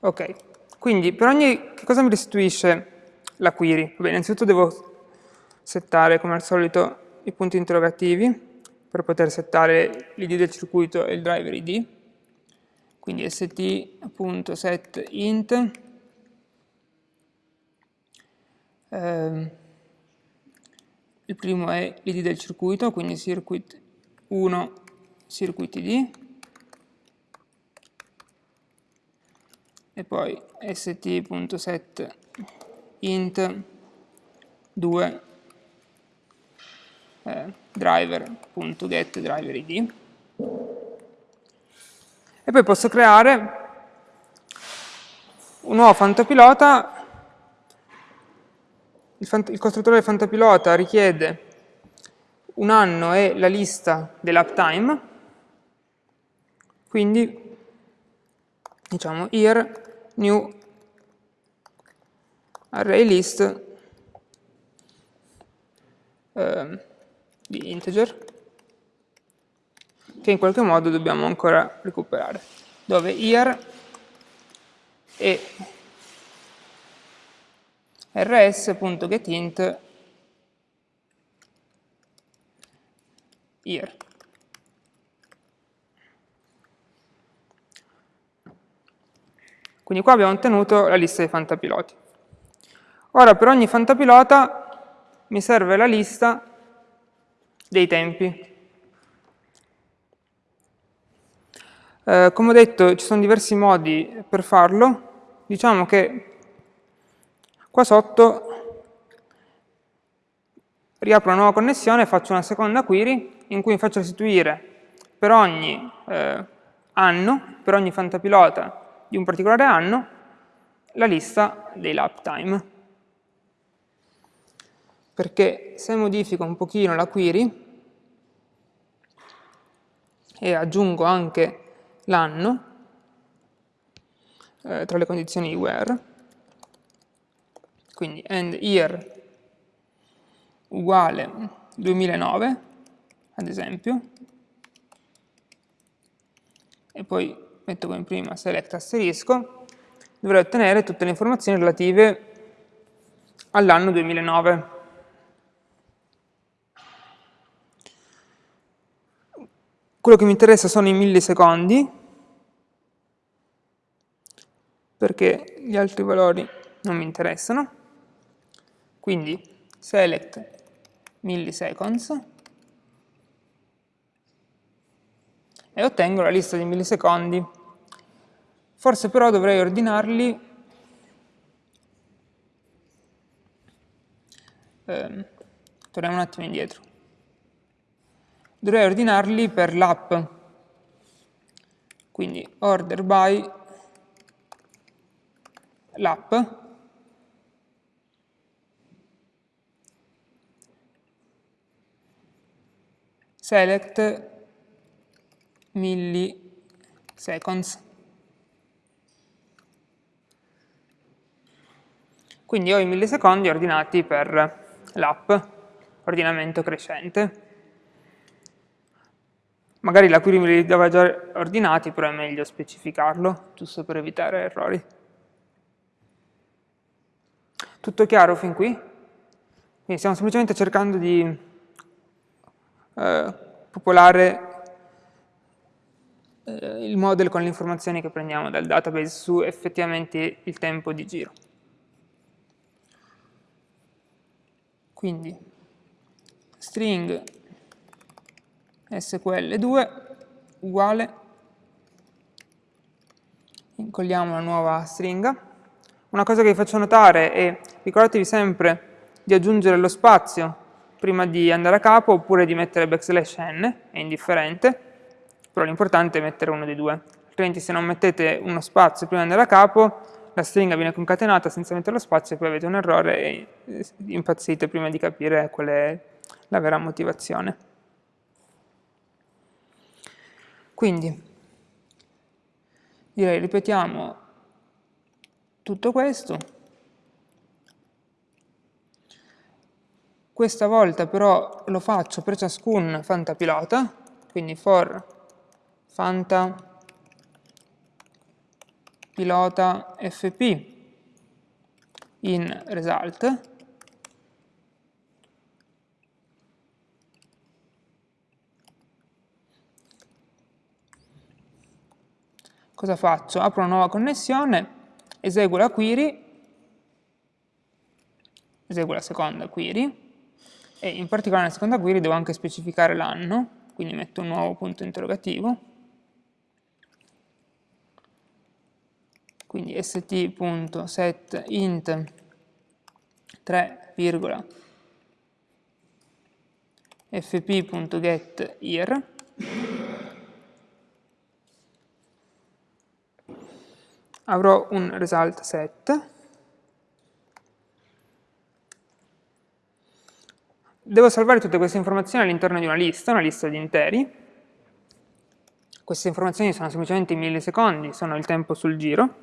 Ok, quindi per ogni, che cosa mi restituisce la query? Beh, innanzitutto devo settare come al solito i punti interrogativi, per poter settare l'id del circuito e il driver id. Quindi st.setInt eh, il primo è l'id del circuito, quindi circuit 1 circuit id e poi st.set int 2 eh, driver.get driver id e poi posso creare un nuovo fantapilota il, fant il costruttore del fantapilota richiede un anno e la lista dell'uptime. Quindi diciamo here new array list eh, di integer che in qualche modo dobbiamo ancora recuperare, dove here e rs.getInt here. Quindi qua abbiamo ottenuto la lista dei fantapiloti. Ora per ogni fantapilota mi serve la lista dei tempi. Eh, come ho detto ci sono diversi modi per farlo, diciamo che qua sotto riapro una nuova connessione e faccio una seconda query in cui faccio restituire per ogni eh, anno, per ogni fantapilota di un particolare anno, la lista dei lap time. Perché se modifico un pochino la query, e aggiungo anche l'anno eh, tra le condizioni where, quindi end year uguale 2009, ad esempio, e poi metto come prima select asterisco, dovrei ottenere tutte le informazioni relative all'anno 2009. Quello che mi interessa sono i millisecondi, perché gli altri valori non mi interessano. Quindi select milliseconds e ottengo la lista di millisecondi. Forse però dovrei ordinarli eh, torniamo un attimo indietro dovrei ordinarli per l'app. Quindi order by l'app select milliseconds. Quindi ho i millisecondi ordinati per l'app, ordinamento crescente. Magari la query me li aveva già ordinati, però è meglio specificarlo, giusto per evitare errori. Tutto chiaro fin qui? Quindi stiamo semplicemente cercando di eh, popolare eh, il model con le informazioni che prendiamo dal database su effettivamente il tempo di giro. Quindi string SQL2 uguale, incolliamo una nuova stringa. Una cosa che vi faccio notare è, ricordatevi sempre di aggiungere lo spazio prima di andare a capo oppure di mettere backslash n, è indifferente, però l'importante è mettere uno dei due, altrimenti se non mettete uno spazio prima di andare a capo la stringa viene concatenata senza mettere lo spazio e poi avete un errore e eh, impazzite prima di capire qual è la vera motivazione. Quindi, direi ripetiamo tutto questo. Questa volta però lo faccio per ciascun fantapilota, quindi for fanta pilota fp in result cosa faccio? Apro una nuova connessione, eseguo la query, eseguo la seconda query, e in particolare nella seconda query devo anche specificare l'anno, quindi metto un nuovo punto interrogativo, quindi st.set int 3, fp.getYear avrò un result set. Devo salvare tutte queste informazioni all'interno di una lista, una lista di interi. Queste informazioni sono semplicemente i millisecondi, sono il tempo sul giro.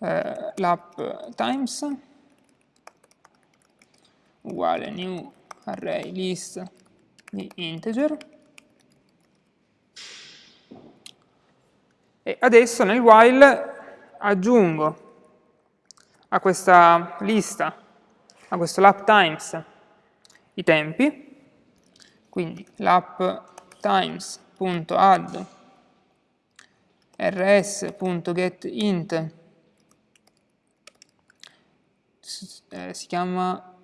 Eh, l'app times. Uguale new array list di integer e adesso nel while aggiungo a questa lista, a questo lap times i tempi, quindi lap times.add rs.getInt eh, si chiama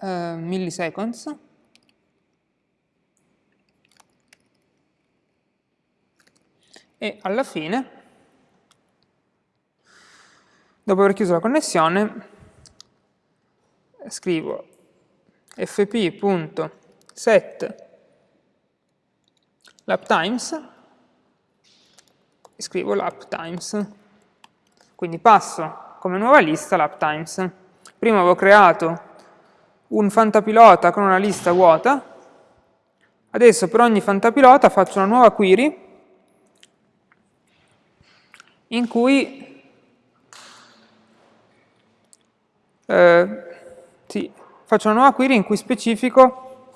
eh, milliseconds e alla fine dopo aver chiuso la connessione scrivo fp.set laptimes e scrivo laptimes. Quindi passo come nuova lista l'uptimes. Prima avevo creato un fantapilota con una lista vuota, adesso per ogni fantapilota faccio una nuova query in cui eh, sì, faccio una nuova query in cui specifico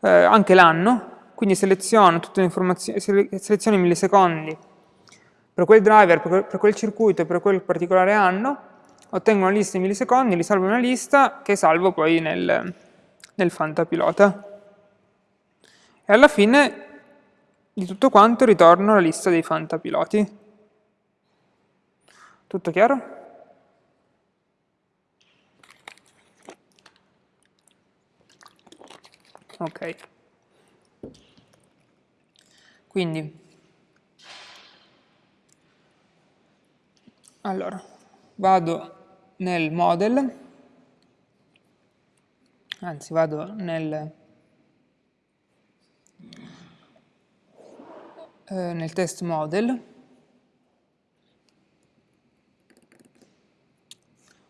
eh, anche l'anno, quindi seleziono tutte le informazioni, seleziono i millisecondi per quel driver, per quel, per quel circuito e per quel particolare anno, ottengo una lista in millisecondi, li salvo in una lista che salvo poi nel, nel fantapilota. E alla fine di tutto quanto ritorno alla lista dei fantapiloti. Tutto chiaro? Ok. Quindi Allora, vado nel model, anzi vado nel, eh, nel test model,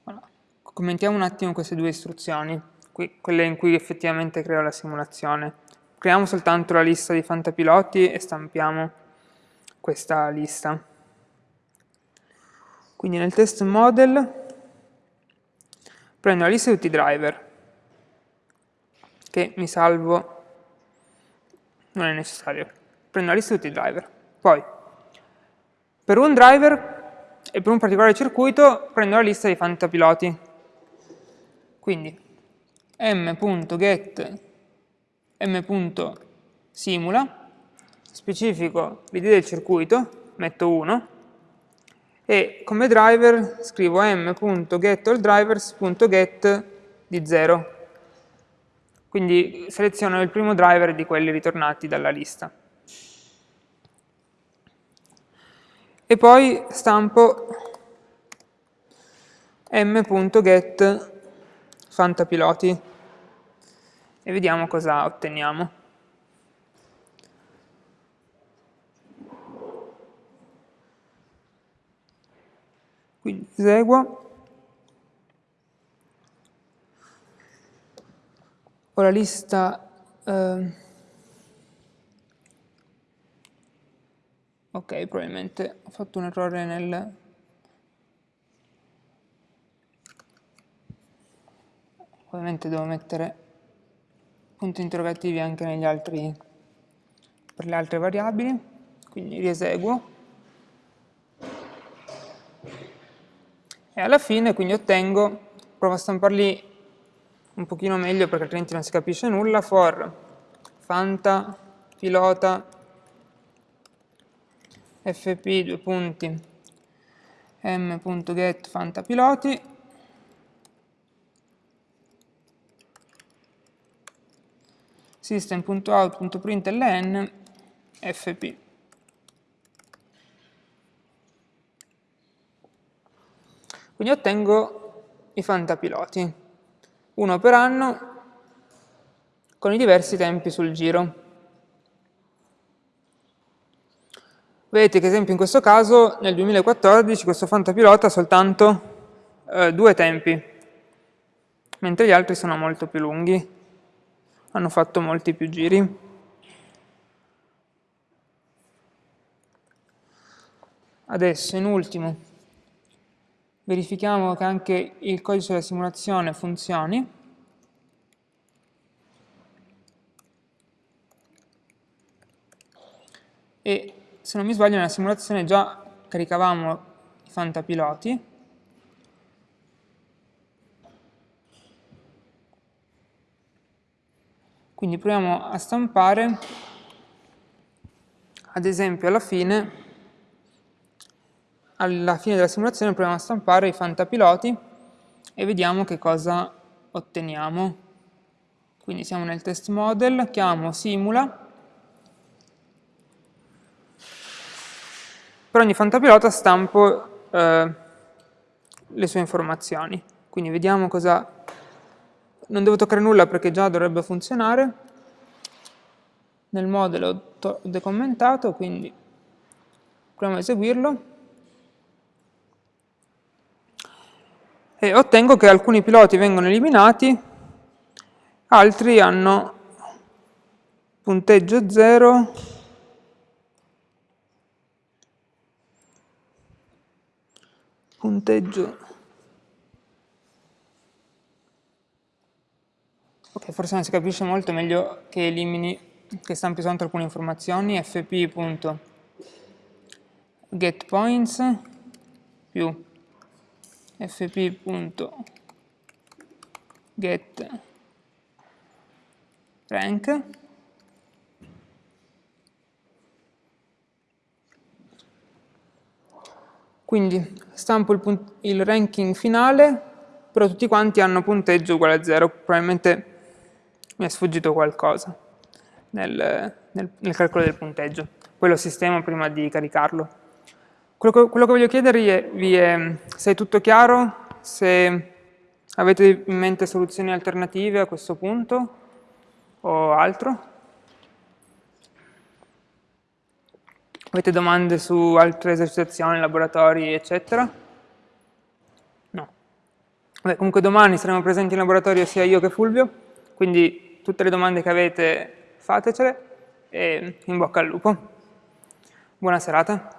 allora, commentiamo un attimo queste due istruzioni, qui, quelle in cui effettivamente creo la simulazione. Creiamo soltanto la lista di fantapiloti e stampiamo questa lista. Quindi nel test model prendo la lista di tutti i driver, che mi salvo, non è necessario, prendo la lista di tutti i driver. Poi, per un driver e per un particolare circuito prendo la lista dei fantapiloti. Quindi m.get m.simula, specifico l'id del circuito, metto 1, e come driver scrivo m.getAllDrivers.get di 0. Quindi seleziono il primo driver di quelli ritornati dalla lista. E poi stampo m.get fantapiloti e vediamo cosa otteniamo. Quindi eseguo, ho lista, eh, ok probabilmente ho fatto un errore nel, ovviamente devo mettere punti interrogativi anche negli altri, per le altre variabili, quindi rieseguo. e alla fine quindi ottengo, provo a stamparli un pochino meglio perché altrimenti non si capisce nulla, for fanta pilota fp due punti m.get fantapiloti. System.out.println fp quindi ottengo i fantapiloti uno per anno con i diversi tempi sul giro Vedete che, esempio, in questo caso, nel 2014, questo fantapilota ha soltanto eh, due tempi, mentre gli altri sono molto più lunghi, hanno fatto molti più giri. Adesso, in ultimo, verifichiamo che anche il codice della simulazione funzioni. E se non mi sbaglio nella simulazione già caricavamo i fantapiloti, quindi proviamo a stampare, ad esempio alla fine, alla fine della simulazione proviamo a stampare i fantapiloti e vediamo che cosa otteniamo. Quindi siamo nel test model, chiamo simula, per ogni fantapilota stampo eh, le sue informazioni. Quindi vediamo cosa... Non devo toccare nulla perché già dovrebbe funzionare. Nel modello ho decommentato, quindi proviamo a eseguirlo. E ottengo che alcuni piloti vengono eliminati, altri hanno punteggio 0, punteggio. Ok forse non si capisce molto meglio che elimini che stampi soltanto alcune informazioni. fp.getPoints più. fp.getRank Quindi stampo il, il, ranking finale, però tutti quanti hanno punteggio uguale a 0, probabilmente mi è sfuggito qualcosa nel, nel, nel calcolo del punteggio. Poi lo sistemo prima di caricarlo. Quello che, quello che voglio chiedervi è se è tutto chiaro, se avete in mente soluzioni alternative a questo punto o altro. Avete domande su altre esercitazioni, laboratori, eccetera? No. Beh, comunque domani saremo presenti in laboratorio sia io che Fulvio, quindi tutte le domande che avete fatecele e in bocca al lupo. Buona serata.